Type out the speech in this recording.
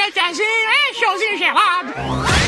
Michel Tanzil, hein, chose ingérable.